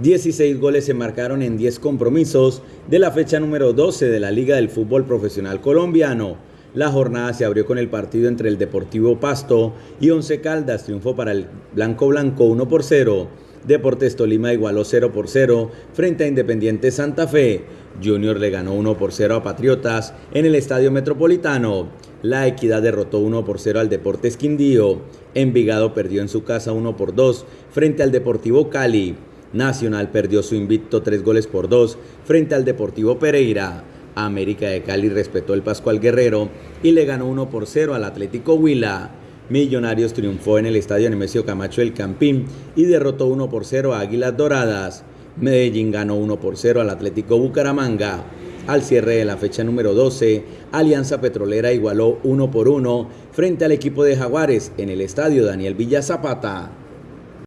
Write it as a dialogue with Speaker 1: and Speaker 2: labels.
Speaker 1: 16 goles se marcaron en 10 compromisos de la fecha número 12 de la Liga del Fútbol Profesional Colombiano. La jornada se abrió con el partido entre el Deportivo Pasto y Once Caldas, triunfó para el Blanco Blanco 1 por 0. Deportes Tolima igualó 0 por 0 frente a Independiente Santa Fe. Junior le ganó 1 por 0 a Patriotas en el Estadio Metropolitano. La Equidad derrotó 1 por 0 al Deportes Quindío. Envigado perdió en su casa 1 por 2 frente al Deportivo Cali. Nacional perdió su invicto 3 goles por 2 frente al Deportivo Pereira. América de Cali respetó el Pascual Guerrero y le ganó 1 por 0 al Atlético Huila. Millonarios triunfó en el estadio Nemesio Camacho del Campín y derrotó 1 por 0 a Águilas Doradas. Medellín ganó 1 por 0 al Atlético Bucaramanga. Al cierre de la fecha número 12, Alianza Petrolera igualó 1 por 1 frente al equipo de Jaguares en el estadio Daniel Villa Zapata.